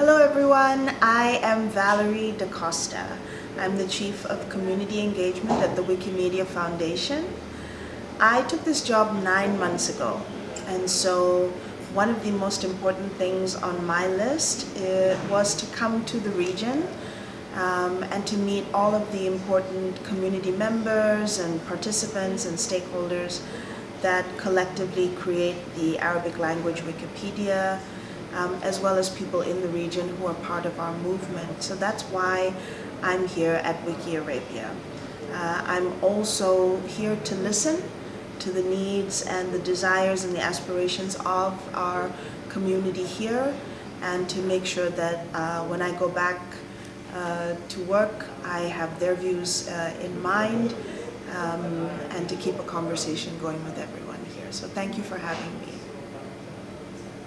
Hello everyone, I am Valerie D'Costa. I'm the Chief of Community Engagement at the Wikimedia Foundation. I took this job nine months ago and so one of the most important things on my list uh, was to come to the region um, and to meet all of the important community members and participants and stakeholders that collectively create the Arabic language Wikipedia, um, as well as people in the region who are part of our movement. So that's why I'm here at Wiki Arabia. Uh, I'm also here to listen to the needs and the desires and the aspirations of our community here and to make sure that uh, when I go back uh, to work, I have their views uh, in mind um, and to keep a conversation going with everyone here. So thank you for having me.